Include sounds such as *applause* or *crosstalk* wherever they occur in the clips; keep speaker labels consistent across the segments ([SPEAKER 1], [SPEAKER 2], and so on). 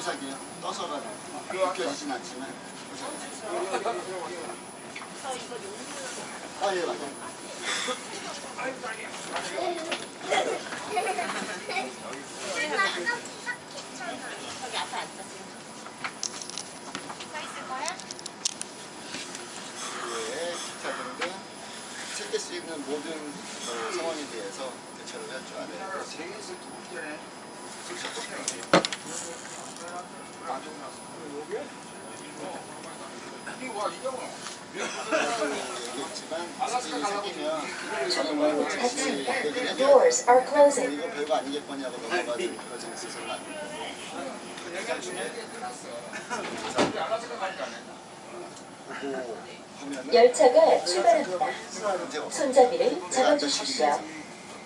[SPEAKER 1] 보자기요. 떠서 가는. 느껴지진 않지만. 보자기. 아, 예, 맞아요.
[SPEAKER 2] 저기 앞에 앉았어. 서 있을 거야?
[SPEAKER 1] 예, 기타 등등 생길 수 있는 모든 어, 상황에 대해서 대처를
[SPEAKER 3] 할줄두 번째네.
[SPEAKER 4] Doors are closing.
[SPEAKER 1] 이거 별거 아니겠거냐고
[SPEAKER 4] 열차가 출발합니다. 손잡이를 잡아주십시오.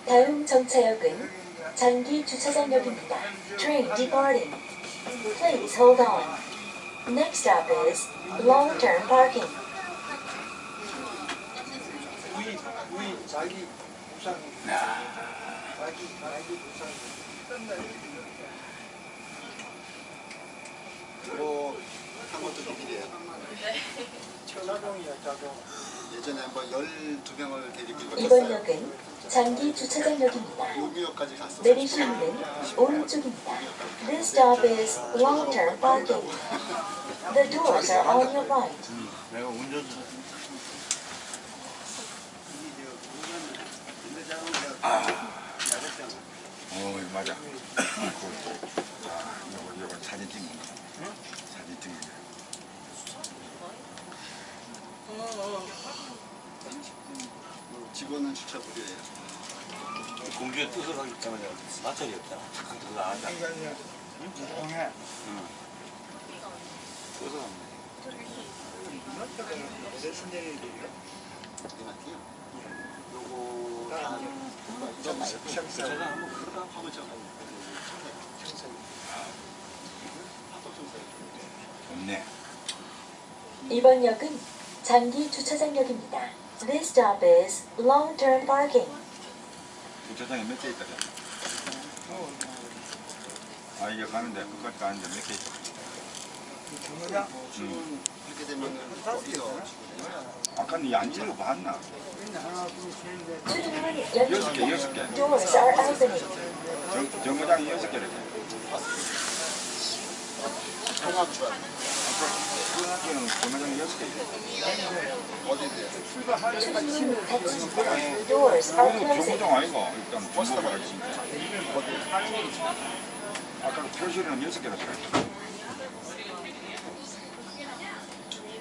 [SPEAKER 4] 다음 정차역은 장기 주차장역입니다. Train departing. Please hold on. Next stop is long-term parking.
[SPEAKER 5] 우리 우리 자기 부상 자기 자기 부상
[SPEAKER 1] 뭐한 것도 비밀이에요.
[SPEAKER 5] 자동이야 자동
[SPEAKER 1] 예전에 한번 12명을 데리고
[SPEAKER 4] 이번. 역은 장기 주차장역입니다. 내리실 문은 오른쪽입니다. This stop is long-term parking. The doors are on your right.
[SPEAKER 3] 내가 운전수. 어, 맞아. 그것도. 아, 이거, 이거 사진 찍는 거. 사진 찍는 거.
[SPEAKER 1] 직원은 주차불이에요.
[SPEAKER 6] 공주의 뜻을 하기 때문에 마찰이 없잖아. 그거 안 하자.
[SPEAKER 5] 인간이야 이동해
[SPEAKER 6] 뜻을 안
[SPEAKER 1] 이만티요. 요거
[SPEAKER 6] 제가 한번.
[SPEAKER 3] 좋네.
[SPEAKER 4] 이번 역은 장기 주차장역입니다. This stop is long-term parking.
[SPEAKER 3] 주차장에 몇 개 있다. 아, 이게 가는데, 끝까지 가는데 몇 개 있다.
[SPEAKER 5] 정거장
[SPEAKER 1] 지금 하게 되면은 어디서
[SPEAKER 3] 아까 니안 읽어봤나? 여섯 개. 여섯 개.
[SPEAKER 4] Doors are opening.
[SPEAKER 3] 정, 정거장이 여섯 개를 돼.
[SPEAKER 1] 통합 주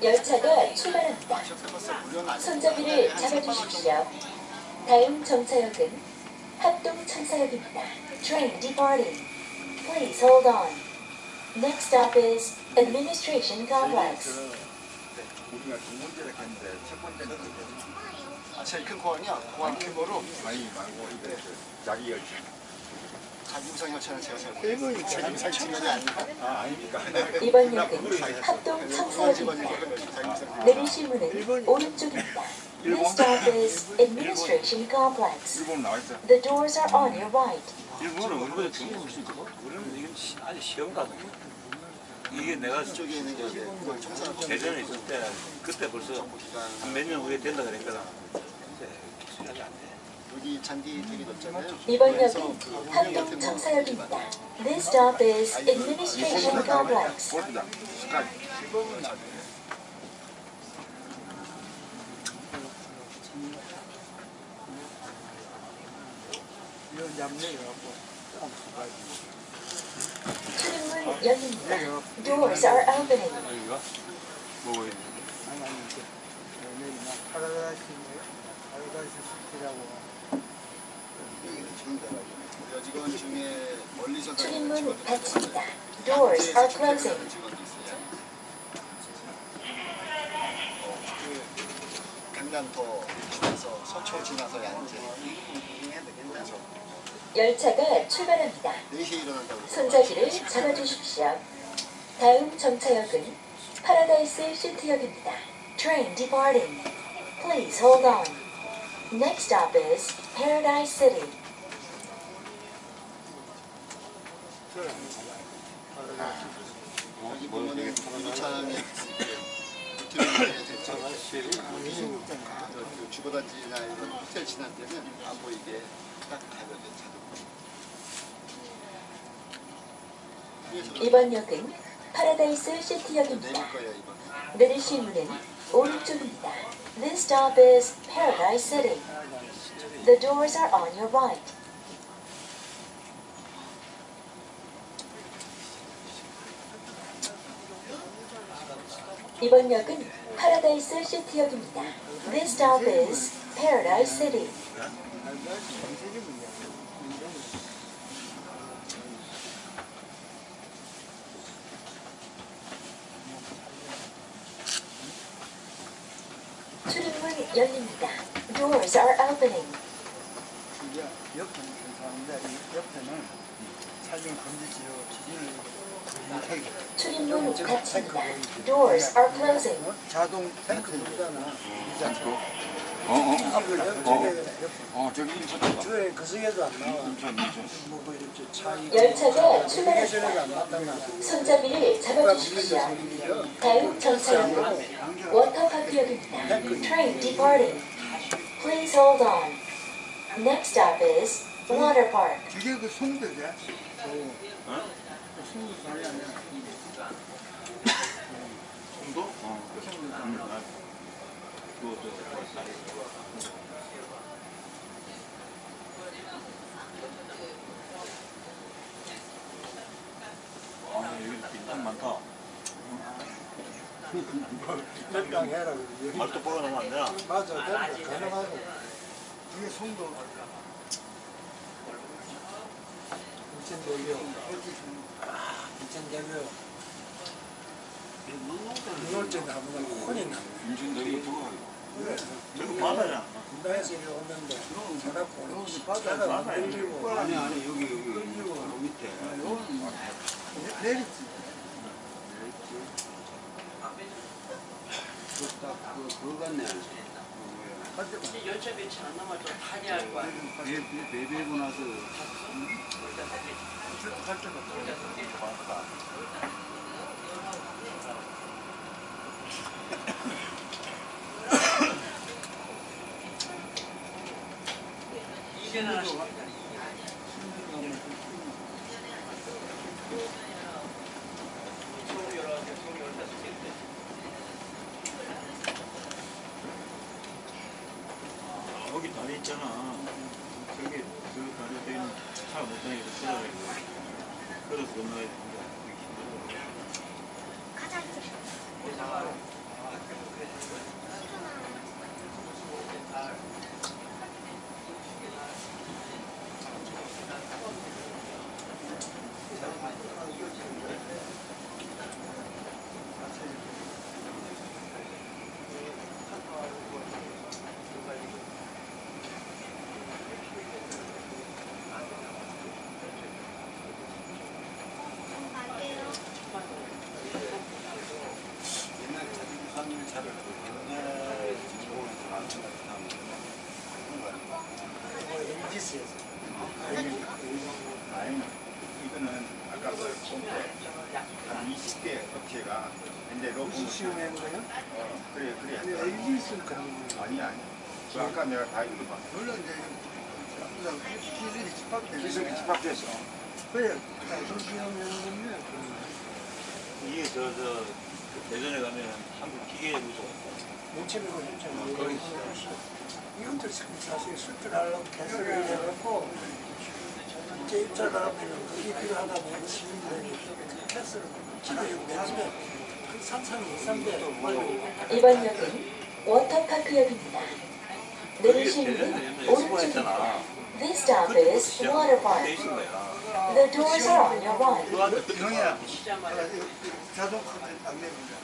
[SPEAKER 4] 열차가 출발합니다. 손잡이를 잡아주십시오. 다음 정차역은 합동 천사역입니다. Train departing. Please hold on. Next stop is Administration Complex.
[SPEAKER 3] 우리가 두 번째를 했는데 첫 번째는
[SPEAKER 1] 아, 제일 큰 공항이요? 공항 규모로
[SPEAKER 3] 아니 말고 이게 그 자기 열차.
[SPEAKER 1] 자기우상 열차는 제가 잘 모르겠어요. 자기우상 측면이 아니라
[SPEAKER 3] 아 아닙니까?
[SPEAKER 4] 이번 역은 합동 천사역입니다.
[SPEAKER 1] 자기우상
[SPEAKER 4] 내리실 문은 오른쪽입니다. This stop is Administration Complex. The doors are on your right.
[SPEAKER 6] 일본은 우리보다 중국 훨씬 있거 우리는 이건 시- 아주 시험 가서 이게 내가
[SPEAKER 1] 쪽에 있는 게
[SPEAKER 6] 대전에 있을 때 그때 벌써 한몇년 후에 된다 그랬거든. 근데.
[SPEAKER 1] 여기 잔디 되게 넓잖아요.
[SPEAKER 4] 이번 역은
[SPEAKER 1] 그거
[SPEAKER 4] 청사역입니다. This stop is Administration Complex. 출입문 열립니다. Doors are opening. 출입문 닫힙니다. Doors are closing.
[SPEAKER 1] 그 강남터 지나서 서초 지나서 양재 그래서
[SPEAKER 4] 열차가 출발합니다.
[SPEAKER 1] 4시에 일어난다고 그래서
[SPEAKER 4] 손잡이를 잡아주십시오. 다음 정차역은 파라다이스 시티역입니다. Train departing. Please hold on. Next stop is Paradise City.
[SPEAKER 1] 유차장에 이렇게 드림에 대처 그 주거단지나 이런 호텔 지날 때는 안 보이게.
[SPEAKER 4] 이번 역은 파라다이스 시티역입니다. 내리실 문은 오른쪽입니다. This stop is Paradise City. The doors are on your right. 이번 역은 파라다이스 시티역입니다. This stop is Paradise City. 출입문. Doors are opening.
[SPEAKER 5] 옆에는 괜찮은데 사진 금지지로 기준을.
[SPEAKER 4] 출입문 닫힙니다.
[SPEAKER 5] 어,
[SPEAKER 3] 어,
[SPEAKER 5] 저게
[SPEAKER 3] 어, 저기 인천다.
[SPEAKER 5] 그 속에도 안 나와.
[SPEAKER 3] 인천, 인천.
[SPEAKER 5] 뭐그 이렇게 차
[SPEAKER 4] 열차가 출발합니다. 손잡이를 잡아주십시오. 다음 정차역은 워터파크역입니다. Train departing. Please hold on. Next stop is Water Park.
[SPEAKER 5] 이게 그 송도죠? 어? 송도 사이 아니야.
[SPEAKER 6] 정도? 어. 음, 아, 그거 저 아, 여기 빈탄 많다.
[SPEAKER 5] 몇강 해라.
[SPEAKER 6] 말도 보러 나면 안 되나?
[SPEAKER 5] 맞아. 가능하고. 이게 송도. 인천대교. 인천대교. 이월째 나무가 혼이 나.
[SPEAKER 3] 인천 여기 들어가.
[SPEAKER 6] 저거
[SPEAKER 5] 분당에서 이리 오는데 자라고 바다가
[SPEAKER 6] 바다야.
[SPEAKER 5] 밀리고
[SPEAKER 3] 아니, 아니, 여기, 여기, 바로 밑에.
[SPEAKER 5] 내리지.
[SPEAKER 3] 그거 같네.
[SPEAKER 7] 열차 배치 안 남아도 다니 할 거야.
[SPEAKER 3] 배배고 나서.
[SPEAKER 7] 이 *laughs*
[SPEAKER 6] 여기 다리 있잖아. 저기 그 다리 때는 차못 다니게 들어가야 돼. 걸어서 건너야 돼.
[SPEAKER 3] 옛날 자기 부산일 차를 옛날 진공에서 만든 것
[SPEAKER 5] MGC에서.
[SPEAKER 3] 아니, 이거는 아까 그 pompe 한 20개 업체가
[SPEAKER 5] 시험한 거야?
[SPEAKER 3] 어, 그래 그래
[SPEAKER 5] 근데 MGC는 그런 거.
[SPEAKER 3] 아니 아니 그 아까 내가 다 이거 봤어
[SPEAKER 5] 물론 이제 그냥 기술이 집합되는
[SPEAKER 3] 기술이 집합돼서
[SPEAKER 5] 그래, 가서 시험하는 건데.
[SPEAKER 6] 이게 저, 저, 그 대전에 가면 한국 기계무소.
[SPEAKER 5] 뭉치는 거 있잖아. 거기 이것도 사실 수출하려고 개설을 해놓고 이제 입찰을 하면 그게 필요하다면 시민들이 패스를 그 산산 이.
[SPEAKER 4] 이번 역은 워터파크역입니다.
[SPEAKER 6] 수거
[SPEAKER 4] 오른쪽입니다. This stop is Water
[SPEAKER 6] 돼
[SPEAKER 4] Park. The doors are on your right.
[SPEAKER 7] 시자마자
[SPEAKER 5] 자동 안 됩니다.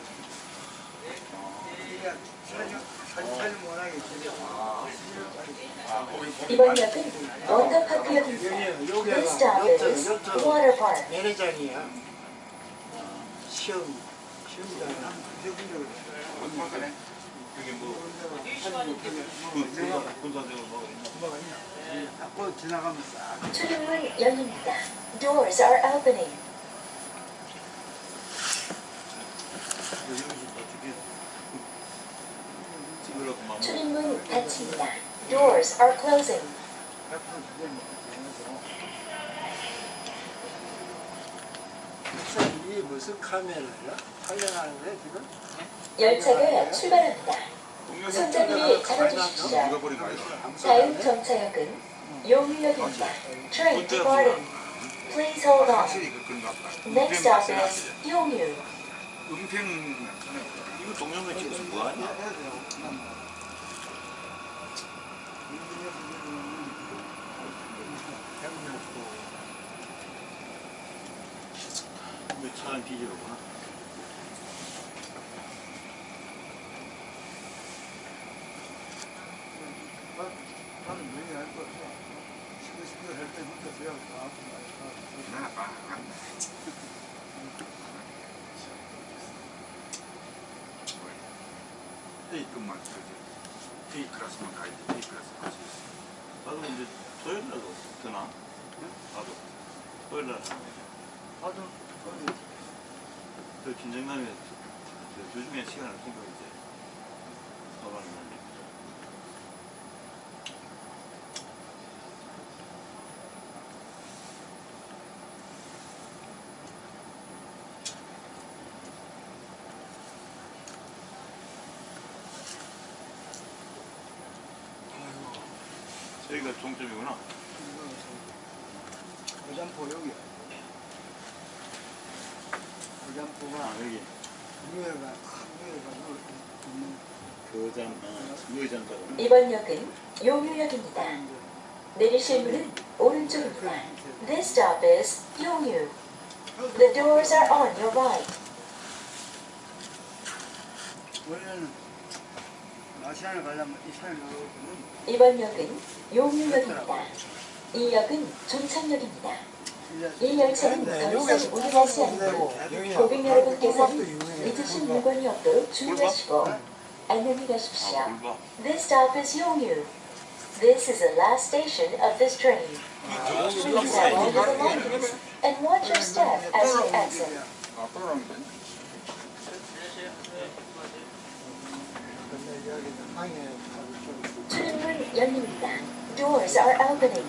[SPEAKER 4] 이번 역은 워터파크역입니다. This stop is Water Park.
[SPEAKER 5] 내내장이야. 시험,
[SPEAKER 6] 그게 뭐 군사적으로 뭐
[SPEAKER 5] 네. 지나가면 싹.
[SPEAKER 4] To the right 열립니다. Doors are opening. 출입문 닫힙니다. Doors are closing.
[SPEAKER 5] 100% 기대입니다.
[SPEAKER 7] 이 무슨 카메라야? 촬영하는 거야 지금?
[SPEAKER 4] 열차가 출발합니다. 손잡이를 잡아주십시오. 다음 정차역은 용유역입니다. Train departing. Please hold on.
[SPEAKER 3] 그.
[SPEAKER 4] Next stop is 용유.
[SPEAKER 3] 은평
[SPEAKER 6] 이거 동영상 찍어서 뭐하냐? 왜 차는 뒤지로구나.
[SPEAKER 5] 나는 매일 할 거야. 시도 시도 할 때부터 제가
[SPEAKER 3] 다나 봐. A 끝만 저기 A 클래스만 가야 돼. A 클래스 갈수 있어.
[SPEAKER 6] 나도 이제 토요일 날도 되나? 나도 토요일 날 하면
[SPEAKER 5] 나도
[SPEAKER 6] 그 긴장감에 그 요즘에 시간을 챙겨 이제 날리 저희가 종점이구나.
[SPEAKER 5] 거장포 여기.
[SPEAKER 6] 의장가로.
[SPEAKER 4] 이번 역은 용유역입니다. 내리실 문은 오른쪽입니다. This stop is 용유. The doors are on your right. 이번 역은 용유역입니다. 이 역은 종착역입니다. 이 열차는 더 이상 운행하지 않고 고객 여러분께서는 잊으신 물건이 없도록 주의하시고 안녕히 가십시오.
[SPEAKER 6] 아, 골봐.
[SPEAKER 4] This stop is Yongyu. This is the last station of this train. Please have all your belongings and watch your step as you exit.
[SPEAKER 3] 아, 떨어가면 돼.
[SPEAKER 5] 근데 여기 방에 가서 좀
[SPEAKER 4] 출입문 열립니다. Doors are opening.